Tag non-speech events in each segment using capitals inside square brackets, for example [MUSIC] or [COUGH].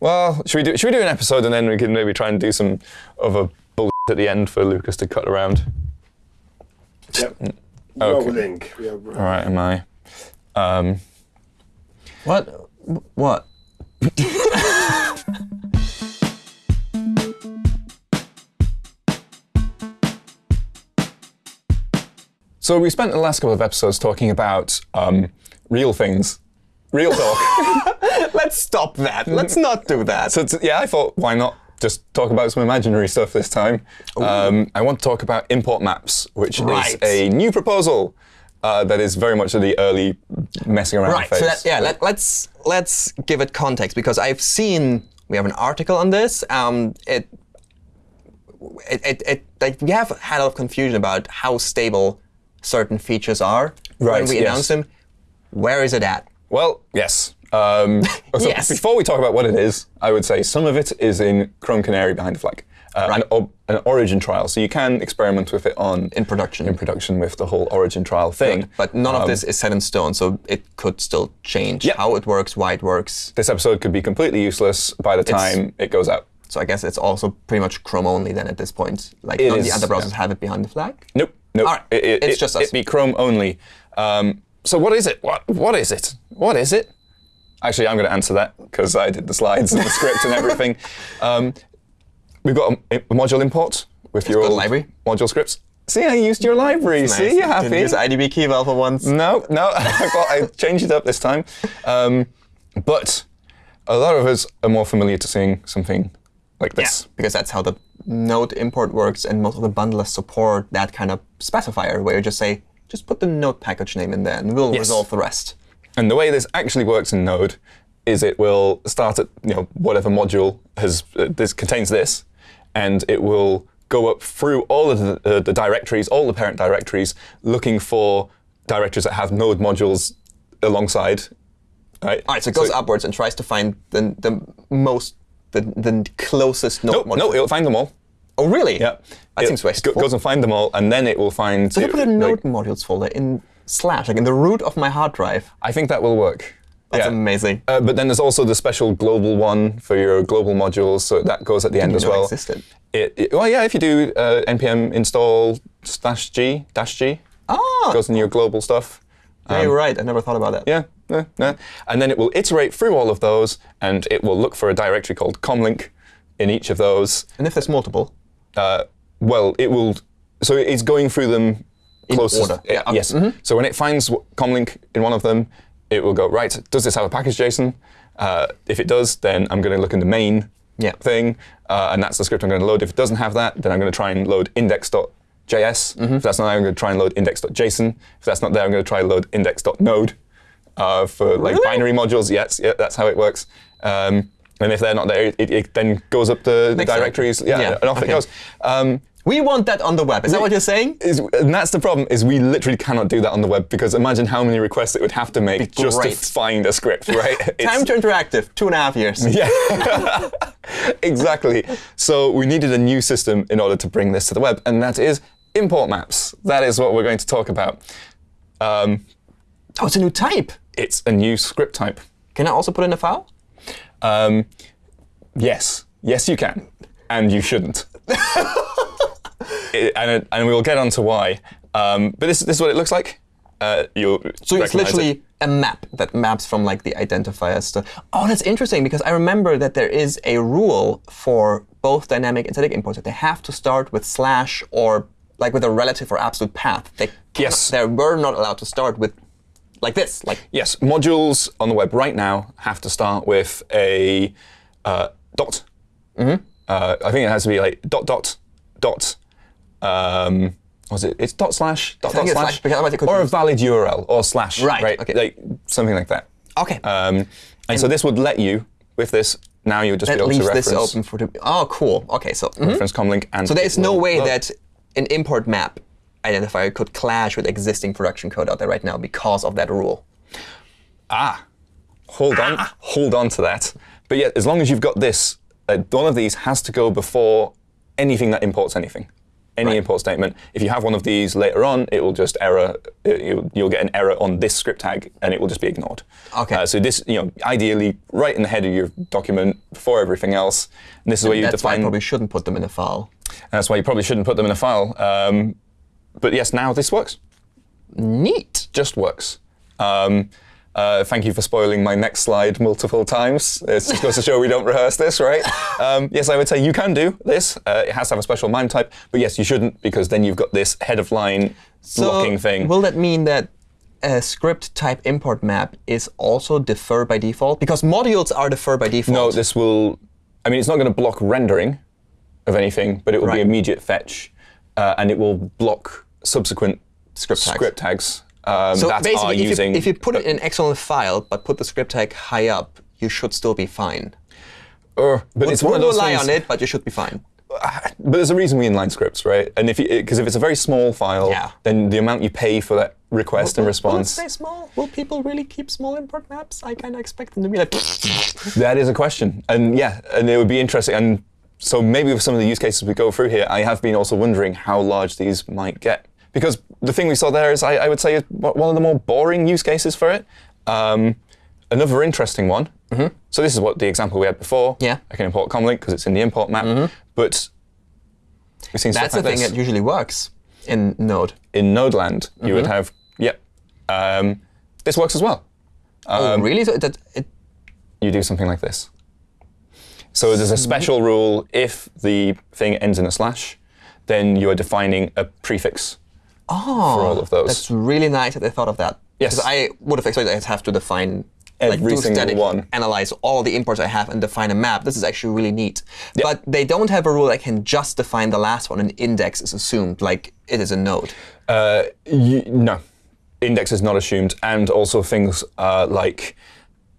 Well, should we do should we do an episode and then we can maybe try and do some other bullshit at the end for Lucas to cut around? Yep. Okay. Rolling. We All right, am I? Um, What? What? [LAUGHS] so we spent the last couple of episodes talking about um, real things, real talk. [LAUGHS] Let's stop that. Let's not do that. so yeah, I thought why not just talk about some imaginary stuff this time. Um, I want to talk about import maps, which Right. is a new proposal uh, that is very much the early messing around Right. phase. So that, yeah, let, let's let's give it context because I've seen we have an article on this. Um, it, it, it, it like we have had a lot of confusion about how stable certain features are Right, when we yes. announce them. Where is it at? Well, yes. Um, [LAUGHS] so Yes. Before we talk about what it is, I would say some of it is in Chrome Canary behind the flag, uh, Right. an, an origin trial. So you can experiment with it on In production. in production with the whole origin trial thing. But none of this is set in stone, so it could still change how it works, why it works. This episode could be completely useless by the time it goes out. So I guess it's also pretty much Chrome only then at this point. Like It none of the other browsers yeah. have it behind the flag. Nope. Nope. All right, It, it, it's it- just us. It be Chrome only. Um, so what is it? What What is it? What is it? Actually, I'm going to answer that because I did the slides and the script and everything. [LAUGHS] Um, we've got a, a module import with your old library. module scripts. See, I used your library. See, you're happy. Didn't use idb-keyval for once. No, no, [LAUGHS] I got- I changed it up this time. Um, but a lot of us are more familiar to seeing something like this. because that's how the node import works, and most of the bundlers support that kind of specifier where you just say, just put the node package name in there, and we'll Yes. resolve the rest. And the way this actually works in Node is it will start at you know whatever module has uh, this contains this, and it will go up through all of the, uh, the directories, all the parent directories, looking for directories that have Node modules alongside. Right. All right, so it goes upwards and tries to find the, the most, the, the closest node No, module. no, it'll find them all. oh, really? Yeah. That It seems wasteful. goes and find them all, and then it will find. so you put a like- node modules folder in slash, like in the root of my hard drive. I think that will work. That's Yeah. amazing. Uh, but then there's also the special global one for your global modules, so that goes at the end as well. it existed. It, it- well, yeah, if you do uh, npm install slash g dash g, Ah, goes in your global stuff. yeah, you're right. I never thought about that. Yeah, yeah, yeah. And then it will iterate through all of those, and it will look for a directory called comlink in each of those. And if there's multiple, Uh, well, it will. So it's going through them closest. order. Yeah, uh, okay. Yes. So when it finds comlink in one of them, it will go right. Does this have a package JSON? Uh, if it does, then I'm going to look in the main Yeah. thing, uh, and that's the script I'm going to load. If it doesn't have that, then I'm going to try and load index.js. If that's not there, I'm going to try and load index.json. If that's not there, I'm going to try and load index.node uh, for like binary modules. Yes, yeah, that's how it works. Um, and if they're not there, it, it then goes up the, the directories. Yeah, Yeah, and off okay. it goes. Um, we want that on the web. Is that what you're saying? is, and that's the problem is we literally cannot do that on the web because imagine how many requests it would have to make just to find a script, right? [LAUGHS] Time to interactive, two and a half years. [LAUGHS] yeah, [LAUGHS] exactly. So we needed a new system in order to bring this to the web, and that is import maps. That is what we're going to talk about. Um, Oh, it's a new type. it's a new script type. Can I also put in a file? Um, yes, yes, you can, and you shouldn't. It- and, it- and we'll get on to why. Um, but this, this is what it looks like. Uh, you'll So it's recognize it. literally a map that maps from like the identifier stuff. Oh, that's interesting because I remember that there is a rule for both dynamic and static imports that they have to start with slash or like with a relative or absolute path. They Yes. They were not allowed to start with like this. Like Yes, modules on the web right now have to start with a uh, dot. Mm-hmm. Uh, I think it has to be like dot dot dot. Um, was it? It's dot slash dot dot slash, slash, because otherwise it could or a valid URL or slash. Right, okay. Like something like that. okay. Um, and, so this would let you with this. Now you would just be able to reference this open for the. Oh, cool. Okay, so mhm. reference comlink and. so there is no way load. that an import map identifier could clash with existing production code out there right now because of that rule. Ah, hold on, hold on to that. But yet, as long as you've got this, uh, one of these has to go before anything that imports anything. Any Right. import statement. If you have one of these later on, it will just error. it- You'll, get an error on this script tag, and it will just be ignored. Okay. Uh, so this, you know, ideally right in the head of your document before everything else. And this is where you That's why I define. probably shouldn't put them in a file. That's why you probably shouldn't put them in a file. Um, but yes, now this works. Neat. Just works. Um, uh, thank you for spoiling my next slide multiple times. It just goes to show we don't rehearse this, right? Um, yes, I would say you can do this. Uh, it has to have a special MIME type, but yes, you shouldn't because then you've got this head of line blocking thing. Will that mean that a script type import map is also defer by default? Because modules are defer by default. no, this will. I mean, it's not going to block rendering of anything, but it will Right. be immediate fetch, uh, and it will block subsequent Script tags. script tags um, so that are basically, if using. you, if you put it in an external file but put the script tag high up, you should still be fine. Or- but it's We'll one of those rely things, on it, but you should be fine. [SIGHS] But there's a reason we inline scripts, right? And if because if it's a very small file, Yeah. then the amount you pay for that request and Will it response, stay small? Will people really keep small import maps? I kind of expect them to be like. [LAUGHS] that is a question. And yeah, and it would be interesting. And so maybe with some of the use cases we go through here, I have been also wondering how large these might get. Because the thing we saw there is, I, I would say, is one of the more boring use cases for it. Um, another interesting one. So this is what the example we had before. Mm-hmm. Yeah. I can import comlink because it's in the import map. But we've seen That's the like thing this. that usually works in Node. in Nodeland, you Mm-hmm. would have, yep. Um, this works as well. oh, really? So that it, You do something like this. So there's a special rule if the thing ends in a slash, then you are defining a prefix oh, for all of those. That's really nice that they thought of that. Yes. Because I would have expected I'd have to define like Every do single static, one. analyze all the imports I have and define a map. This is actually really neat. But they don't have a rule that can just define the last one An index is assumed like it is a node. Uh, no, index is not assumed, and also things uh, like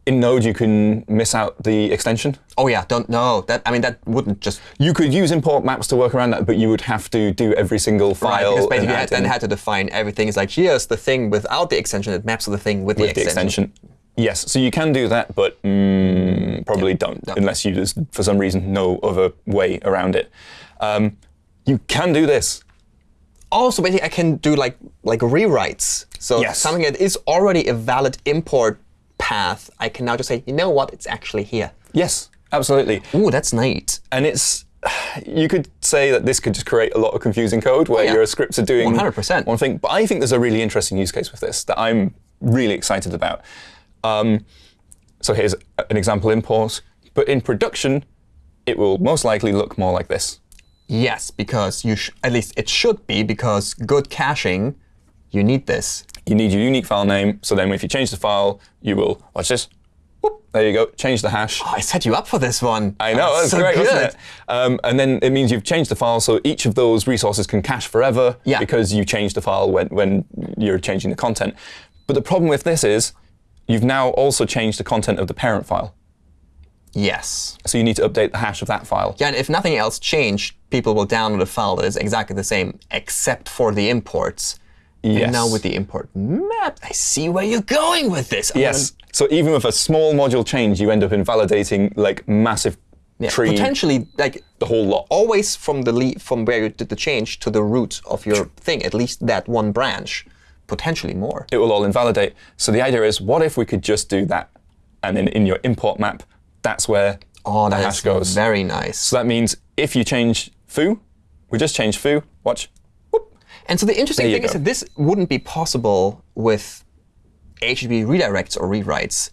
in Node you can miss out the extension. Oh yeah, don't know. That I mean that wouldn't just You could use import maps to work around that, but you would have to do every single Right, file. because and basically you had, then had to define everything. It's like here's the thing without the extension. It maps to the thing with, with the extension. Yes, so you can do that, but mm, probably don't no. unless you just, for some reason, no other way around it. Um, you can do this. Also, basically, I can do like like rewrites. So Yes. something that is already a valid import path, I can now just say, you know what, it's actually here. Yes, absolutely. Ooh, that's neat. And it's [SIGHS] you could say that this could just create a lot of confusing code where yeah. your scripts are doing 100%. one thing. But I think there's a really interesting use case with this that I'm really excited about. Um, so here's an example import, but in production, it will most likely look more like this. Yes, because you sh- at least it should be because good caching, you need this. You need your unique file name. So then if you change the file, you will, watch this. Whoop, there you go. Change the hash. Oh, I set you up for this one. I know, that's so great, good. wasn't it? Um, and then it means you've changed the file, so each of those resources can cache forever Yeah. because you changed the file when, when you're changing the content. But the problem with this is you've now also changed the content of the parent file. Yes. So you need to update the hash of that file. Yeah, and if nothing else changed, people will download a file that is exactly the same except for the imports. Yes. And now with the import map, I see where you're going with this. I'm Yes. So even with a small module change, you end up invalidating like massive gonna- yeah, tree, potentially like the whole lot. always from the le- from where you did the change to the root of your thing, at least that one branch, potentially more. it will all invalidate. So the idea is, what if we could just do that? And then in your import map, that's where Oh, the that hash is goes. very nice. so that means if you change foo, we just change foo, watch, And so the interesting thing is that this wouldn't be possible with HTTP redirects or rewrites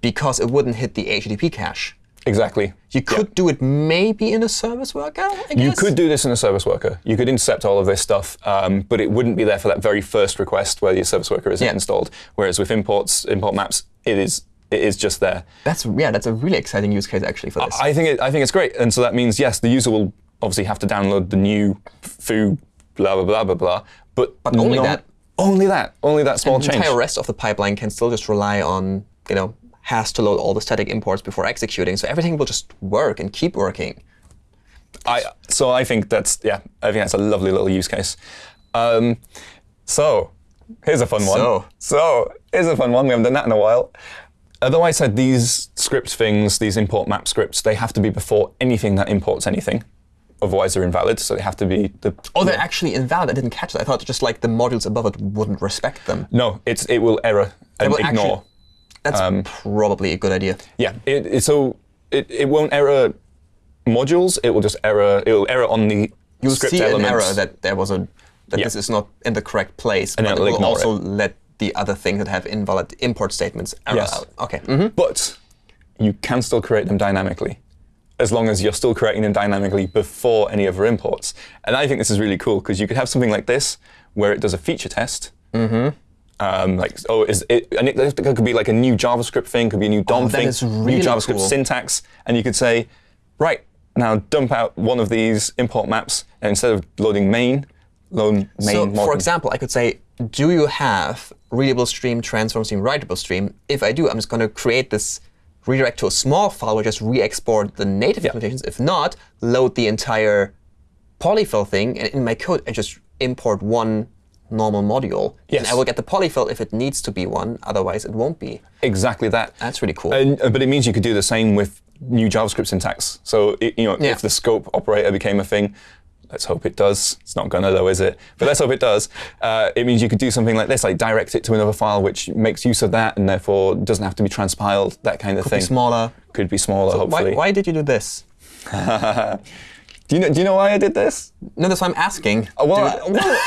because it wouldn't hit the HTTP cache. exactly. You could do it maybe in a service worker, I. You could do this in a service worker. You could intercept all of this stuff, um, but it wouldn't be there for that very first request where your service worker isn't installed. Whereas with imports, import maps, it is it is just there. That's yeah, that's a really exciting use case actually for this. I think it, I think it's great, and so that means yes, the user will obviously have to download the new foo, blah blah blah blah blah. But But only that. only that, only that small the change. entire rest of the pipeline can still just rely on, you know, has to load all the static imports before executing. So everything will just work and keep working. I so I think that's yeah, I think that's a lovely little use case. Um, so here's a fun one. So. so here's a fun one. We haven't done that in a while. Although I said these script things, these import map scripts, they have to be before anything that imports anything. Otherwise they're invalid. So they have to be the. Oh, they're actually invalid. I didn't catch that. I thought just like the modules above it wouldn't respect them. No, it's it will error and will ignore. actually- That's Um, probably a good idea. Yeah, it, it, so it, it won't error modules. It will just error. It will error on the You'll script see elements. an error that there was a that Yeah. this is not in the correct place, And but it also let the other things that have invalid import statements error Yes. out. Okay. mhm. But you can still create them dynamically, as long as you're still creating them dynamically before any other imports. And I think this is really cool because you could have something like this where it does a feature test. Mm-hmm. Um, like oh, is it? And it, it could be like a new JavaScript thing, could be a new DOM Oh, thing, is new JavaScript cool. syntax, and you could say, right now dump out one of these import maps, and instead of loading main, load main. So, modern. for example, I could say, do you have readable stream, transform stream, writable stream? If I do, I'm just going to create this redirect to a small file I just re-export the native implementations. If not, load the entire polyfill thing, and in my code, I just import one normal module. And I will get the polyfill if it needs to be one, otherwise it won't be. Exactly that. That's really cool. And, uh, but it means you could do the same with new JavaScript syntax. So it, you know, Yeah. if the scope operator became a thing, let's hope it does. It's not gonna though, is it? But let's hope it does. Uh, it means you could do something like this, like direct it to another file, which makes use of that, and therefore doesn't have to be transpiled. That kind of Could thing. be smaller. Could be smaller, Why, hopefully. why did you do this? [LAUGHS] Do you know? Do you know why I did this? No, that's why I'm asking. Uh, Well, I- [LAUGHS] well,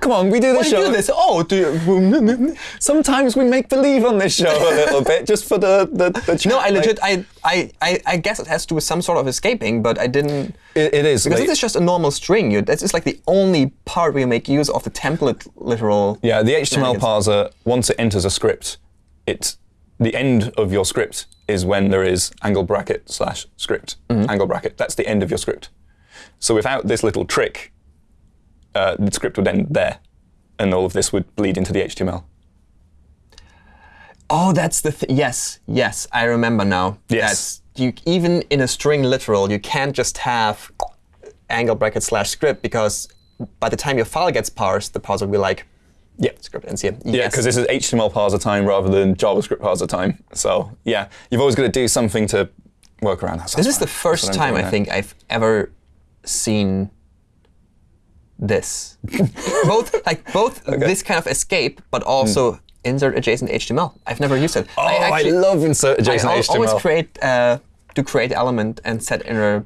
come on, we do [LAUGHS] Why this you show. do this? Oh, do you? [LAUGHS] Sometimes we make believe on this show a little bit, just for the the, the. No, I legit, I, I, I, I guess it has to do with some sort of escaping, but I didn't. It, it is. Because like- this is just a normal string. You, this is like the only part where you make use of the template literal. Yeah, the HTML parser, once it enters a script, it the end of your script is when there is angle bracket slash script. Angle bracket. That's the end of your script. So without this little trick, uh, the script would end there, and all of this would bleed into the HTML. Oh, that's the th- yes, yes, I remember now. Yes. That's, you even in a string literal, you can't just have angle bracket slash script because by the time your file gets parsed, the parser will be like, Yeah. script ends here. Yeah, because this is HTML parser time rather than JavaScript parser time. So yeah, you've always got to do something to work around that. So This is the first That's what I'm time I think I've ever seen this. [LAUGHS] both like both this kind of escape, but also insert adjacent HTML. I've never used it. Oh, I, love insert adjacent I HTML. always create uh, do create element and set inner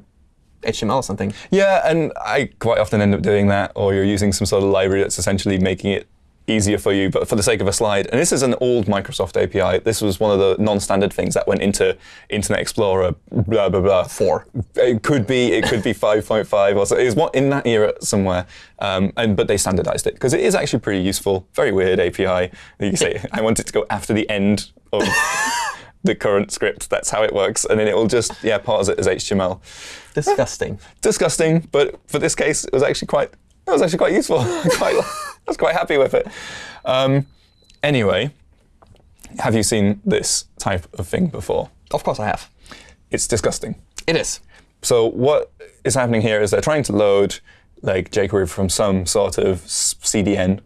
HTML or something. Yeah, and I quite often end up doing that, or you're using some sort of library that's essentially making it easier for you, but for the sake of a slide. And this is an old Microsoft API. This was one of the non-standard things that went into Internet Explorer, blah, blah, blah. Four. It could be, it could be 5.5 or so. It was what in that era somewhere. Um, and But they standardized it because it is actually pretty useful. Very weird API. You say, [LAUGHS] I want it to go after the end of the current script. That's how it works. And then it will just, yeah, parse it as HTML Disgusting. [LAUGHS] disgusting, but for this case, it was actually quite. It was actually quite useful. [LAUGHS] quite, I was quite happy with it. Um, anyway, have you seen this type of thing before? of course I have. It's disgusting. It is. So what is happening here is they're trying to load like jQuery from some sort of CDN,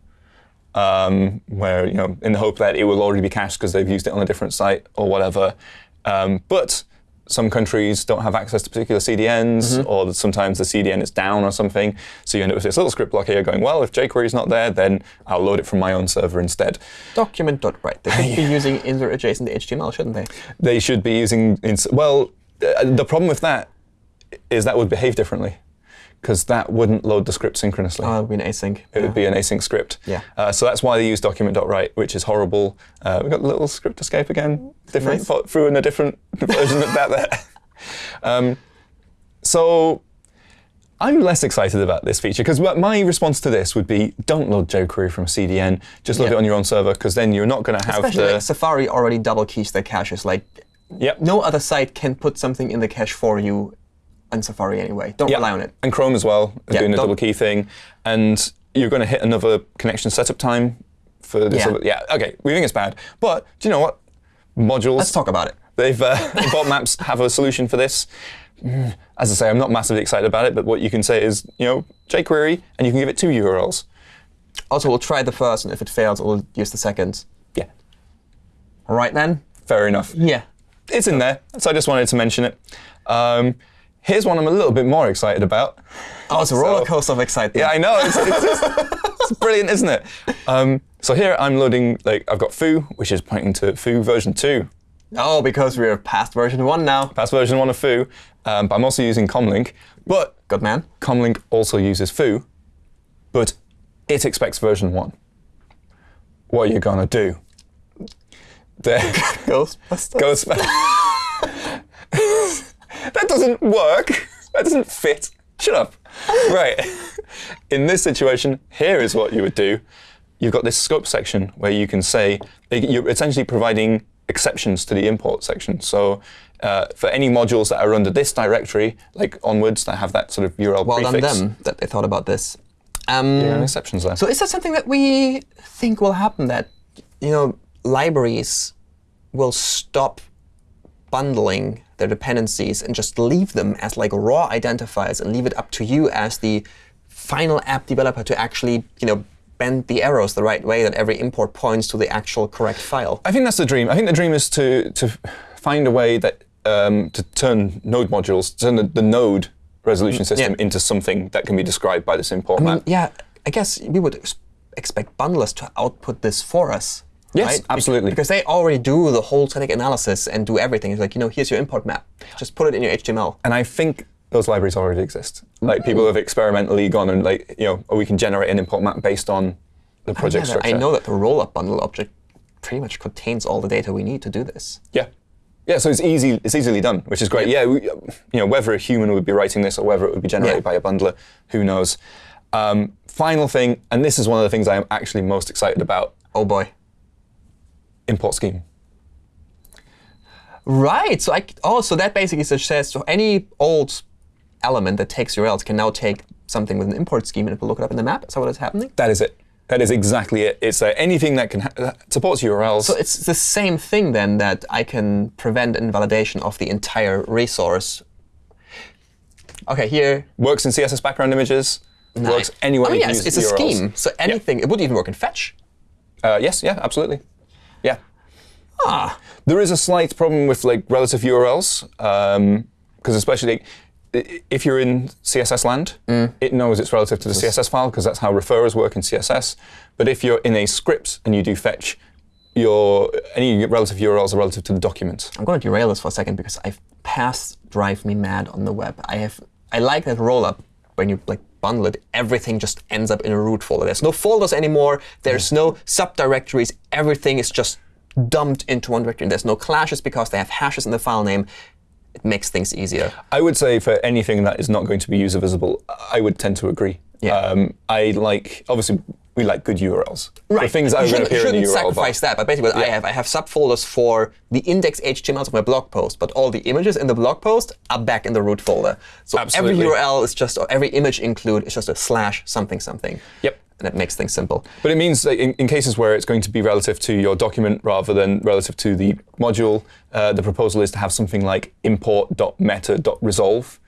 um, where you know in the hope that it will already be cached because they've used it on a different site or whatever. Um, but some countries don't have access to particular CDNs, or sometimes the CDN is down or something. So you end up with this little script block here going, well, if jQuery is not there, then I'll load it from my own server instead. Document.write. They should [LAUGHS] be using insert adjacent HTML, shouldn't they? They should be using. Well, uh, the problem with that is that would behave differently because that wouldn't load the script synchronously. Oh, it would be an async. it would be an async script. Yeah. Uh, so that's why they use document.write, which is horrible. Uh, we've got the little script escape again, different Nice. threw in a different [LAUGHS] version of that there. [LAUGHS] Um, so I'm less excited about this feature because my response to this would be don't load jQuery from CDN, just load Yeah. it on your own server because then you're not going to have Especially the. like Safari already double keys their caches. Like Yep. no other site can put something in the cache for you on Safari anyway. Don't Yeah. rely on it. And Chrome as well, Yeah, doing the double key thing. And you're going to hit another connection setup time for this. Yeah. other- yeah, okay, we think it's bad. But do you know what? Modules. Let's talk about it. They've uh, [LAUGHS] bot maps have a solution for this. As I say, I'm not massively excited about it, but what you can say is, you know, jQuery, and you can give it two URLs. Also, we'll try the first, and if it fails, we'll use the second. Yeah, All right then. fair enough. Yeah. It's in there, so I just wanted to mention it. Um, Here's one I'm a little bit more excited about. Oh, it's a roller coaster of excitement. Yeah, I know. It's, it's, just, [LAUGHS] it's brilliant, isn't it? Um, so here I'm loading, like, I've got foo, which is pointing to foo version 2. Oh, because we're past version 1 now. Past version 1 of foo. Um, but I'm also using comlink. But Good man. comlink also uses foo, but it expects version 1. What are you going to do? [LAUGHS] There. Ghostbusters. [LAUGHS] doesn't work. That doesn't fit. Shut up. [LAUGHS] Right. In this situation, here is what you would do. You've got this scope section where you can say you're essentially providing exceptions to the import section. So uh, for any modules that are under this directory, like onwards, that have that sort of URL well prefix, done them that they thought about this. Um, are exceptions there. So is that something that we think will happen? That you know libraries will stop bundling their dependencies and just leave them as like raw identifiers and leave it up to you as the final app developer to actually you know bend the arrows the right way that every import points to the actual correct file. I think that's the dream. I think the dream is to to find a way that um, to turn node modules, turn the, the node resolution system into something that can be described by this import map. Yeah, I guess we would expect bundlers to output this for us. Yes, right? Absolutely. Because they already do the whole static analysis and do everything. It's like, you know, here's your import map. Just put it in your HTML. And I think those libraries already exist. Like people have experimentally gone and like you know, oh, we can generate an import map based on the project Yeah, structure. I know that the rollup bundle object pretty much contains all the data we need to do this. Yeah. Yeah, so it's easy. It's easily done, which is great. Yeah, we, you know, whether a human would be writing this or whether it would be generated Yeah. by a bundler, who knows? Um, final thing, and this is one of the things I am actually most excited about: Oh boy. Import scheme. Right. So I, oh, so that basically suggests so any old element that takes URLs can now take something with an import scheme and it will look it up in the map. Is that what is happening? That is it. That is exactly it. It's uh, anything that can ha- that supports URLs. So it's the same thing then that I can prevent invalidation of the entire resource. Okay, here. works in CSS background images. Nice. Works anywhere I mean, you yes, it's a scheme. So anything, it would even work in fetch. Uh, yes, yeah, absolutely. Ah, There is a slight problem with like relative URLs, because especially if you're in CSS land, Mm. it knows it's relative to the CSS file because that's how referrers work in CSS. But if you're in a script and you do fetch, your any relative URLs are relative to the document. I'm going to derail this for a second because I've past drive me mad on the web. I have I like that rollup when you like bundle it, everything just ends up in a root folder. There's no folders anymore. There's no subdirectories. Everything is just dumped into one directory. There's no clashes because they have hashes in the file name. It makes things easier. I would say for anything that is not going to be user visible, I would tend to agree. Yeah. Um, I like obviously we like good URLs. Right. The things that you shouldn't, shouldn't bar. sacrifice that, but basically what I have, I have subfolders for the index HTMLs of my blog post, but all the images in the blog post are back in the root folder. So Absolutely. every URL is just, or every image include is just a slash something something. Yep. And it makes things simple. But it means that in, in cases where it's going to be relative to your document rather than relative to the module, uh, the proposal is to have something like import.meta.resolve,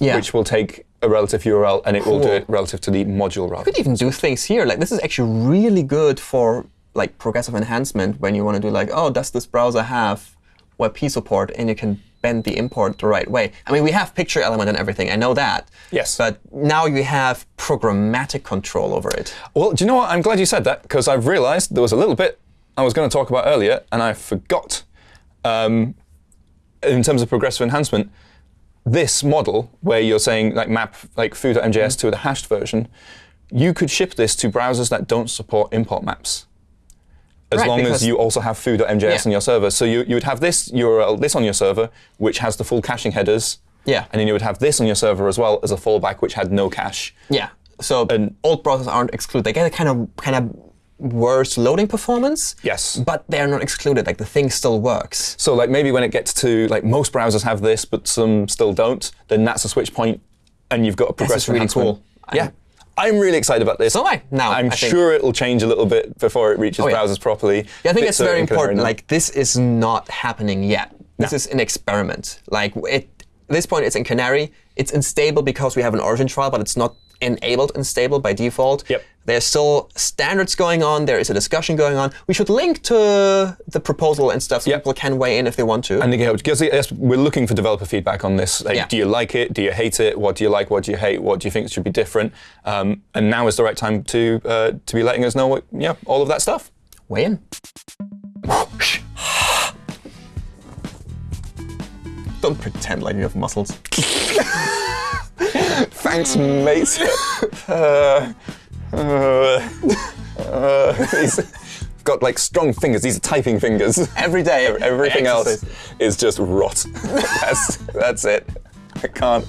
Yeah. which will take a relative URL and it will do it relative to the module rather. You could even do things here. Like this is actually really good for like progressive enhancement when you want to do like, oh, does this browser have WebP support? And you can bend the import the right way. I mean, we have picture element and everything. I know that. Yes. But now you have programmatic control over it. Well, do you know what? I'm glad you said that because I've realized there was a little bit I was going to talk about earlier and I forgot. Um, in terms of progressive enhancement, this model where you're saying like map like foo.mjs mm. to the hashed version, you could ship this to browsers that don't support import maps. As Right, long as you also have foo.mjs Yeah. on your server. So you, you would have this URL, this on your server, which has the full caching headers. Yeah. And then you would have this on your server as well as a fallback, which had no cache. Yeah. So And- old browsers aren't excluded. They get a kind of kind of worse loading performance. Yes. But they're not excluded. Like the thing still works. So like maybe when it gets to like most browsers have this, but some still don't, then that's a switch point, and you've got a progressive really enhancement. cool. Yeah, I'm really excited about this. So am I, now, I'm I sure it'll change a little bit before it reaches Oh, yeah. browsers properly. Yeah, I think it's very are in Canary important. Like this is not happening yet. This is an experiment. Like it, at this point, it's in Canary. It's unstable because we have an origin trial, but it's not enabled unstable by default. Yep. There's still standards going on. There is a discussion going on. We should link to the proposal and stuff so Yep. people can weigh in if they want to. And again, because we're looking for developer feedback on this. Like, Yeah. Do you like it? Do you hate it? What do you like? What do you hate? What do you think should be different? Um, and now is the right time to uh, to be letting us know what, yeah, all of that stuff. weigh in. Don't pretend like you have muscles. [LAUGHS] Thanks, mate. [LAUGHS] uh, uh, [LAUGHS] uh, he's got like strong fingers. These are typing fingers. Every day. [LAUGHS] Everything else is just rot. [LAUGHS] that's that's it. I can't.